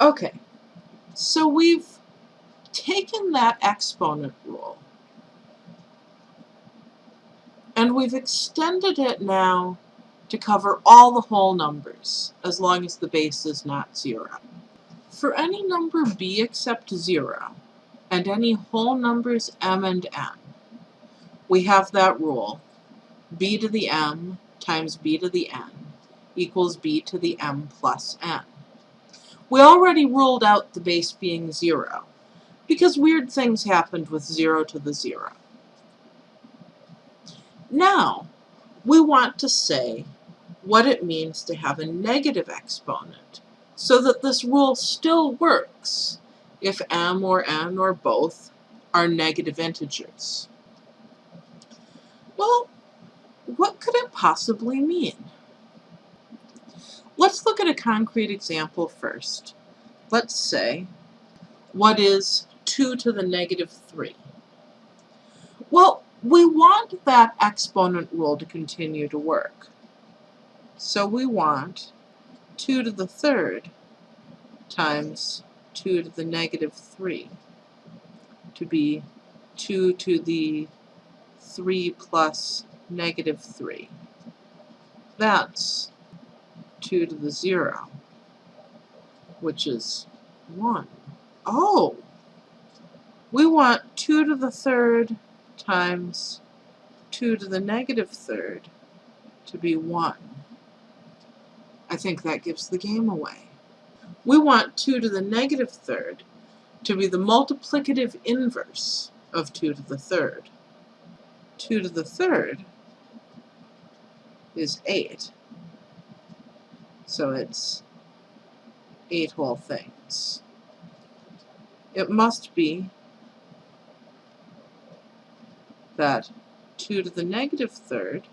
Okay, so we've taken that exponent rule and we've extended it now to cover all the whole numbers, as long as the base is not zero. For any number b except zero, and any whole numbers m and n, we have that rule, b to the m times b to the n equals b to the m plus n. We already ruled out the base being 0, because weird things happened with 0 to the 0. Now, we want to say what it means to have a negative exponent, so that this rule still works if m or n or both are negative integers. Well, what could it possibly mean? Let's look at a concrete example first. Let's say, what is 2 to the negative 3? Well, we want that exponent rule to continue to work. So we want 2 to the third times 2 to the negative 3 to be 2 to the 3 plus negative 3. That's 2 to the 0, which is 1. Oh! We want 2 to the third times 2 to the negative third to be 1. I think that gives the game away. We want 2 to the negative third to be the multiplicative inverse of 2 to the third. 2 to the third is 8. So it's eight whole things. It must be that 2 to the negative third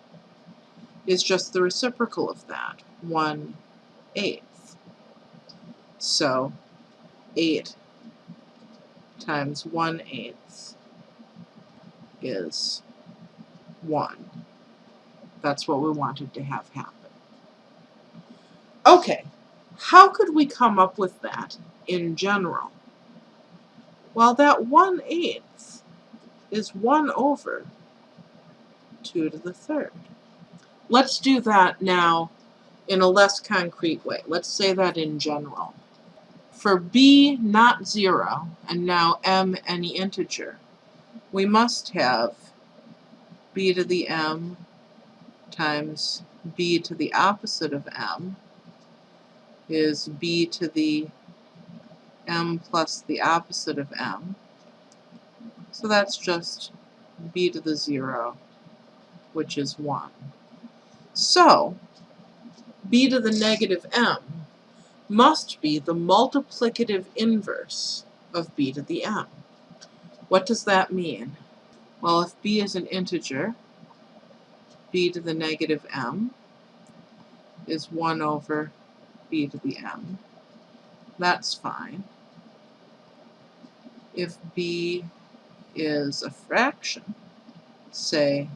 is just the reciprocal of that, 1 eighth. So 8 times 1 eighth is 1. That's what we wanted to have happen. Okay, how could we come up with that in general? Well, that 1 eighth is 1 over 2 to the third. Let's do that now in a less concrete way. Let's say that in general. For b not 0, and now m any integer, we must have b to the m times b to the opposite of m is b to the m plus the opposite of m. So that's just b to the 0, which is 1. So, b to the negative m must be the multiplicative inverse of b to the m. What does that mean? Well, if b is an integer, b to the negative m is 1 over b to the m. That's fine. If b is a fraction, say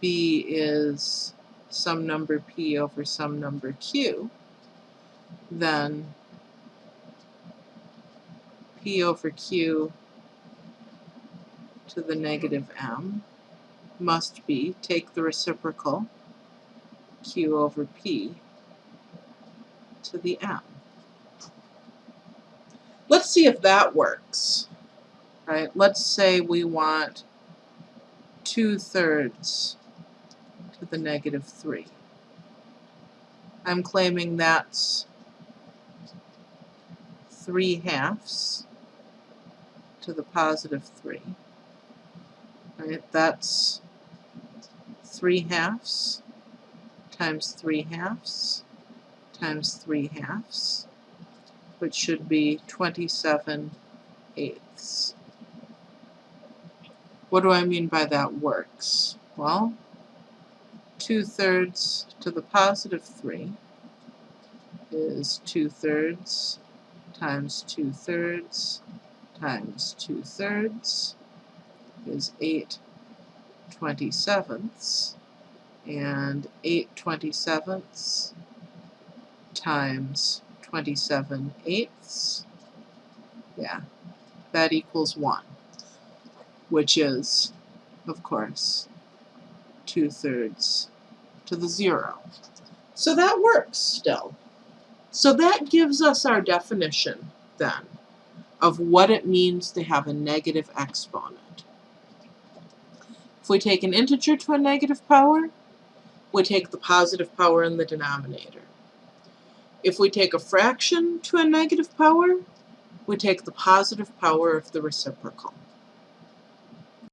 b is some number p over some number q, then p over q to the negative m must be, take the reciprocal, q over p to the m. Let's see if that works. Right? Let's say we want 2 thirds to the negative 3. I'm claiming that's 3 halves to the positive 3. Right? That's 3 halves times 3 halves times 3 halves, which should be 27 eighths. What do I mean by that works? Well, 2 thirds to the positive 3 is 2 thirds times 2 thirds times 2 thirds is 8 27ths and 8 27ths times 27 eighths. Yeah, that equals 1, which is, of course, 2 thirds to the 0. So that works still. So that gives us our definition, then, of what it means to have a negative exponent. If we take an integer to a negative power, we take the positive power in the denominator. If we take a fraction to a negative power, we take the positive power of the reciprocal.